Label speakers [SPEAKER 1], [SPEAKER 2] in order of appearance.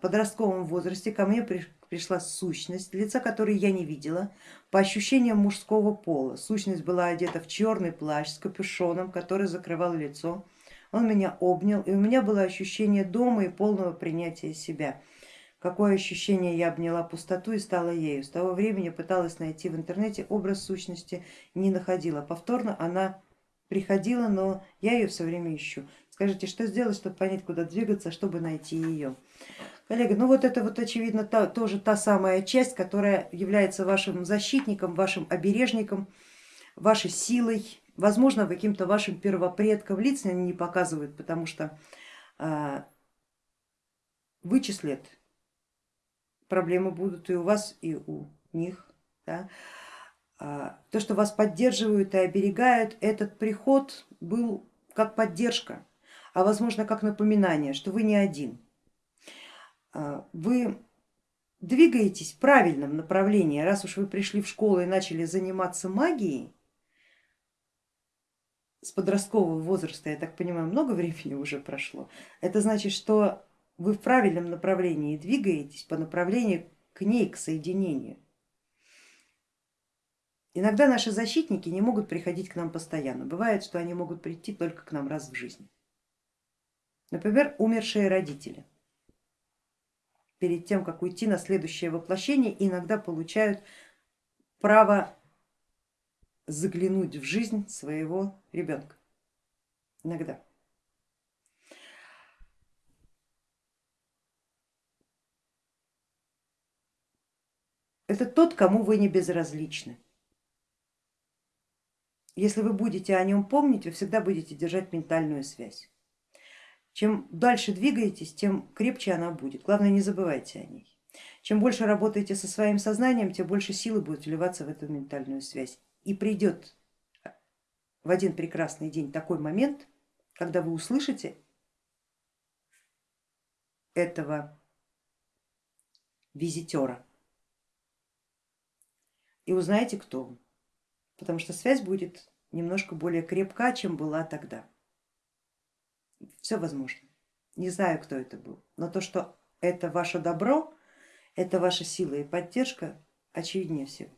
[SPEAKER 1] подростковом возрасте ко мне пришла сущность, лица которой я не видела, по ощущениям мужского пола. Сущность была одета в черный плащ с капюшоном, который закрывал лицо. Он меня обнял, и у меня было ощущение дома и полного принятия себя. Какое ощущение я обняла пустоту и стала ею. С того времени пыталась найти в интернете образ сущности, не находила. Повторно она приходила, но я ее все время ищу. Скажите, что сделать, чтобы понять, куда двигаться, чтобы найти ее? Коллега, ну вот это вот очевидно та, тоже та самая часть, которая является вашим защитником, вашим обережником, вашей силой, возможно, каким-то вашим первопредком. Лица они не показывают, потому что а, вычислят, проблемы будут и у вас, и у них. Да? А, то, что вас поддерживают и оберегают, этот приход был как поддержка, а возможно как напоминание, что вы не один. А, вы двигаетесь в правильном направлении, раз уж вы пришли в школу и начали заниматься магией, с подросткового возраста, я так понимаю, много времени уже прошло, это значит, что вы в правильном направлении двигаетесь по направлению к ней, к соединению. Иногда наши защитники не могут приходить к нам постоянно. Бывает, что они могут прийти только к нам раз в жизни. Например, умершие родители. Перед тем, как уйти на следующее воплощение, иногда получают право заглянуть в жизнь своего ребенка. Иногда. Это тот, кому вы не безразличны. Если вы будете о нем помнить, вы всегда будете держать ментальную связь. Чем дальше двигаетесь, тем крепче она будет. Главное, не забывайте о ней. Чем больше работаете со своим сознанием, тем больше силы будет вливаться в эту ментальную связь. И придет в один прекрасный день такой момент, когда вы услышите этого визитера и узнаете, кто он потому что связь будет немножко более крепка, чем была тогда. Все возможно. Не знаю, кто это был, но то, что это ваше добро, это ваша сила и поддержка, очевиднее всего.